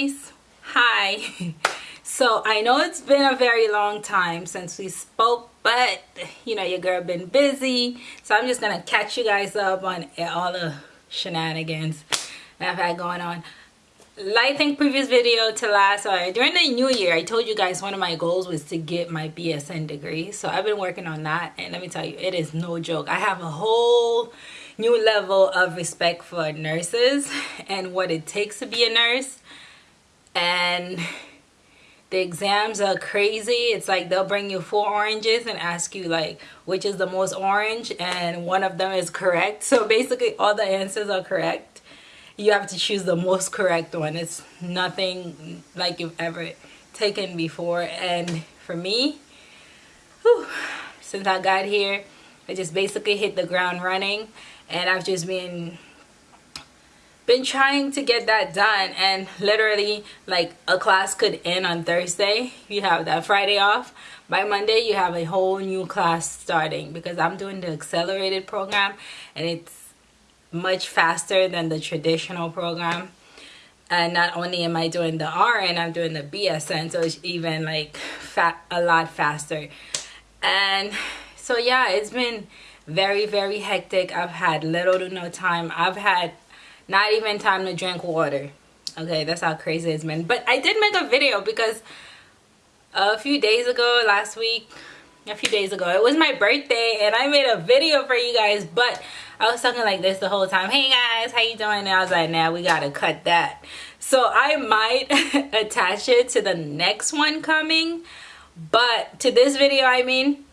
guys hi. So i know it's been a very long time since we spoke but you know your girl been busy. So i'm just gonna catch you guys up on all the shenanigans that i've had going on. I think previous video to last or during the new year I told you guys one of my goals was to get my BSN degree. So I've been working on that and let me tell you it is no joke. I have a whole new level of respect for nurses and what it takes to be a nurse and the exams are crazy. It's like they'll bring you four oranges and ask you like which is the most orange and one of them is correct. So basically all the answers are correct. You have to choose the most correct one. It's nothing like you've ever taken before. And for me whew, since I got here I just basically hit the ground running and I've just been been trying to get that done and literally like a class could end on Thursday. You have that Friday off. By Monday you have a whole new class starting because I'm doing the accelerated program and it's much faster than the traditional program. And not only am I doing the RN I'm doing the BSN so it's even like fat a lot faster. And so yeah it's been very very hectic. I've had little to no time. I've had not even time to drink water. Okay that's how crazy it's been. But i did make a video because a few days ago last week a few days ago it was my birthday and i made a video for you guys but i was talking like this the whole time. Hey guys how you doing? And i was like now nah, we gotta cut that. So i might attach it to the next one coming but to this video i mean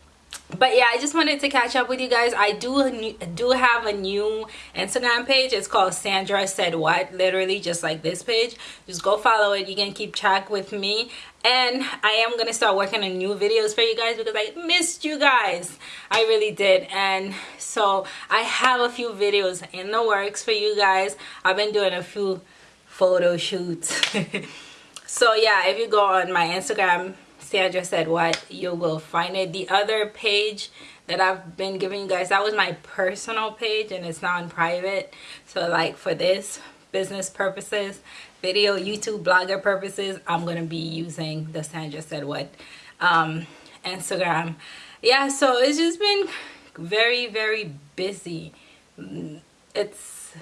but yeah i just wanted to catch up with you guys. I do do have a new instagram page. It's called sandra said what. Literally just like this page. Just go follow it. You can keep track with me. And i am gonna start working on new videos for you guys because i missed you guys. I really did. And so i have a few videos in the works for you guys. I've been doing a few photo shoots. So yeah if you go on my instagram Sandra said what you will find it. The other page that I've been giving you guys that was my personal page and it's non-private so like for this business purposes video YouTube blogger purposes I'm gonna be using the Sandra said what um, Instagram. Yeah so it's just been very very busy. It's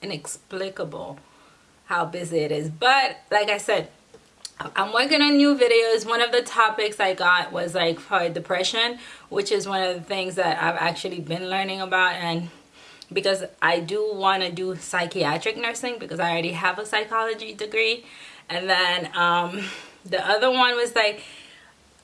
inexplicable how busy it is. But like I said I'm working on new videos. One of the topics I got was like for depression, which is one of the things that I've actually been learning about and because I do want to do psychiatric nursing because I already have a psychology degree. And then um, the other one was like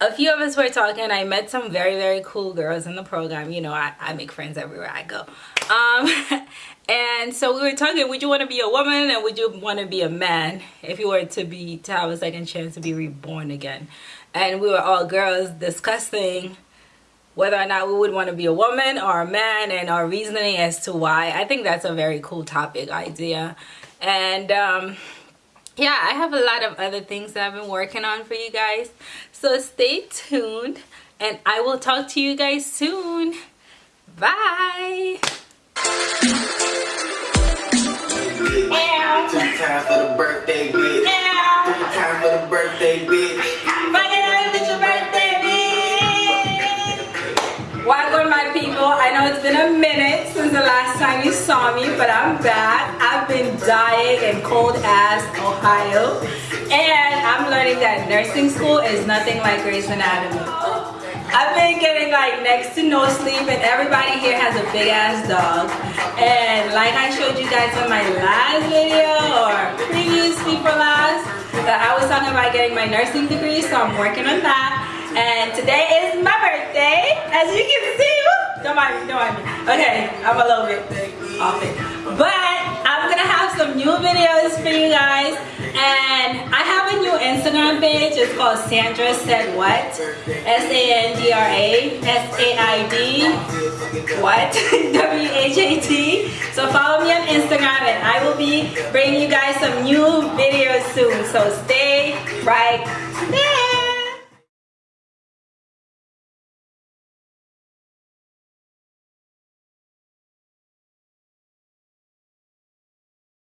a few of us were talking i met some very very cool girls in the program you know i, I make friends everywhere i go um, and so we were talking would you want to be a woman and would you want to be a man? If you were to be to have a second chance to be reborn again. And we were all girls discussing whether or not we would want to be a woman or a man and our reasoning as to why. I think that's a very cool topic idea. And um, yeah i have a lot of other things that i've been working on for you guys. So stay tuned and i will talk to you guys soon. Bye but I'm back. I've been dying in cold ass Ohio. And I'm learning that nursing school is nothing like Grey's Anatomy. I've been getting like next to no sleep and everybody here has a big ass dog. And like I showed you guys in my last video or previous before last, that I was talking about getting my nursing degree, so I'm working on that. And today is my birthday, as you can see. Don't mind me, don't mind me. Okay, I'm a little bit off it. But I'm gonna have some new videos for you guys and I have a new Instagram page. It's called Sandra Said What. S-A-N-D-R-A S-A-I-D What? W-H-A-T. So follow me on Instagram and I will be bringing you guys some new videos soon. So stay right there.